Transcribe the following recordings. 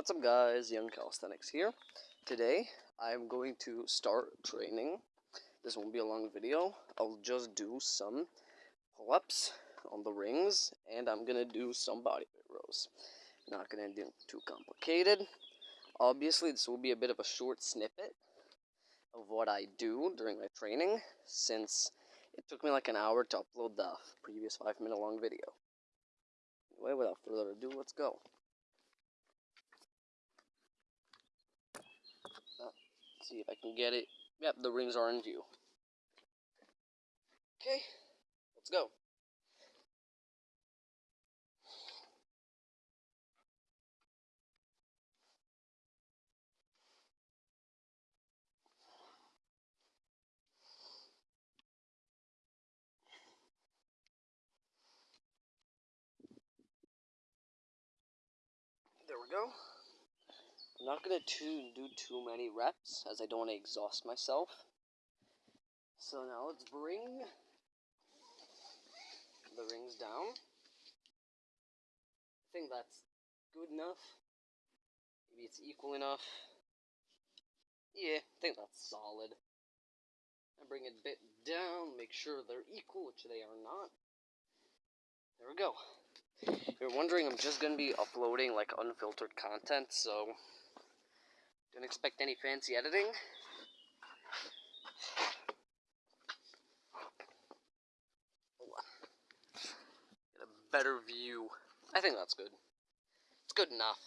What's up guys, Young Calisthenics here. Today, I'm going to start training. This won't be a long video. I'll just do some pull-ups on the rings, and I'm gonna do some body rows. Not gonna do too complicated. Obviously, this will be a bit of a short snippet of what I do during my training, since it took me like an hour to upload the previous 5 minute long video. Anyway, without further ado, let's go. See if I can get it. Yep, the rings are in view. Okay, let's go. There we go. I'm not going to do too many reps as I don't want to exhaust myself. So now let's bring the rings down. I think that's good enough. Maybe it's equal enough. Yeah, I think that's solid. I bring it a bit down, make sure they're equal, which they are not. There we go. You're wondering, I'm just going to be uploading like unfiltered content, so don't expect any fancy editing. Get a better view. I think that's good. It's good enough.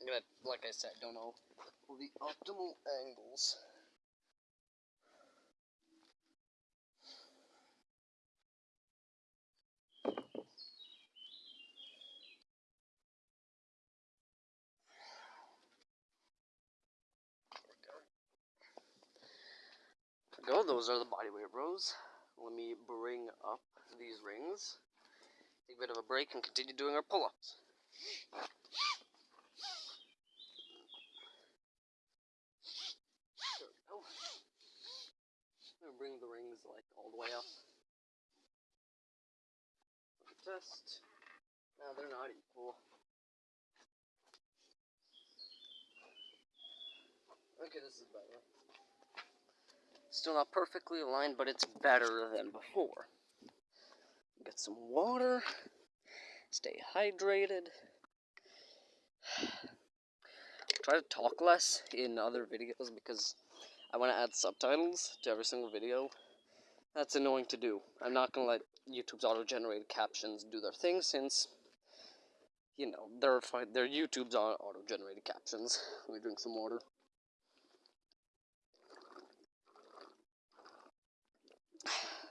I'm gonna, like I said, don't know the optimal angles. Go. Those are the bodyweight rows. Let me bring up these rings. Take a bit of a break and continue doing our pull-ups. bring the rings like all the way up. Test. Now they're not equal. Okay, this is better. Still not perfectly aligned, but it's better than before. Get some water. Stay hydrated. Try to talk less in other videos because I want to add subtitles to every single video. That's annoying to do. I'm not going to let YouTube's auto-generated captions do their thing since, you know, they're, they're YouTube's auto-generated captions. Let me drink some water.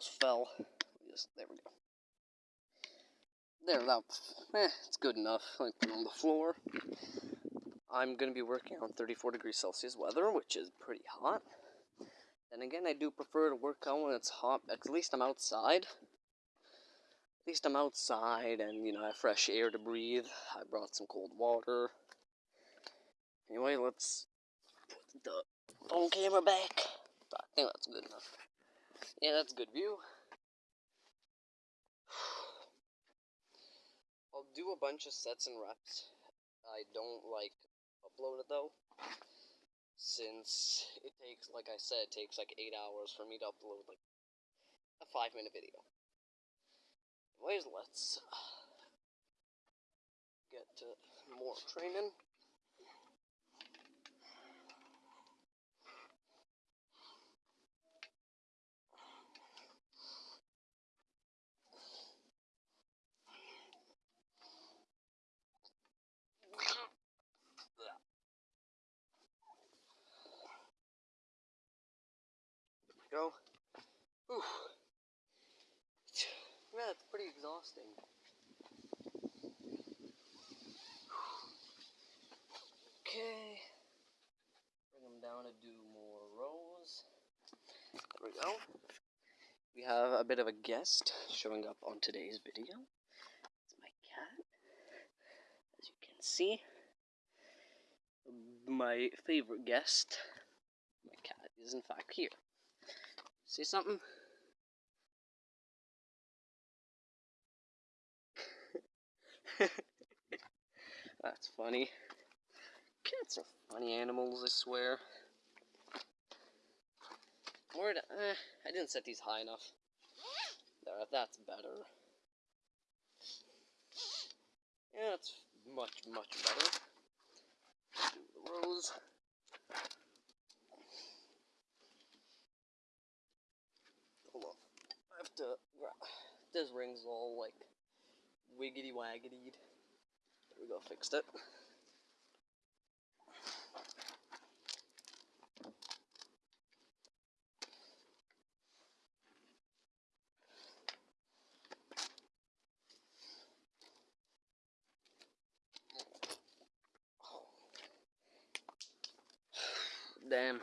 almost fell. There we go. There, that, eh, it's good enough. I put it on the floor. I'm going to be working on 34 degrees Celsius weather, which is pretty hot. Then again, I do prefer to work out when it's hot. At least I'm outside. At least I'm outside and, you know, I have fresh air to breathe. I brought some cold water. Anyway, let's put the phone camera back. I think that's good enough. Yeah, that's a good view. I'll do a bunch of sets and reps. I don't like upload it though. Since it takes, like I said, it takes like 8 hours for me to upload like a 5 minute video. Anyways, let's get to more training. Go. Ooh. Yeah, it's pretty exhausting. Okay. Bring them down to do more rows. There we go. We have a bit of a guest showing up on today's video. It's my cat. As you can see. My favorite guest. My cat is in fact here. See something? That's funny. Cats are funny animals, I swear. Where did, eh, I didn't set these high enough. There, that's better. Yeah, that's much, much better. Do the rows. Hold on. I have to. This ring's all like wiggity waggity. There we go, fixed it. Damn.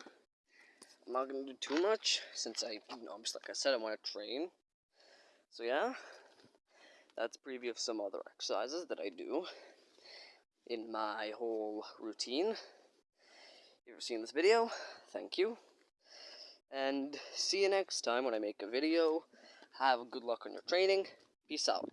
I'm not gonna do too much since I, you know, just like I said, I want to train. So yeah, that's preview of some other exercises that I do in my whole routine. If you've seen this video, thank you. And see you next time when I make a video. Have good luck on your training. Peace out.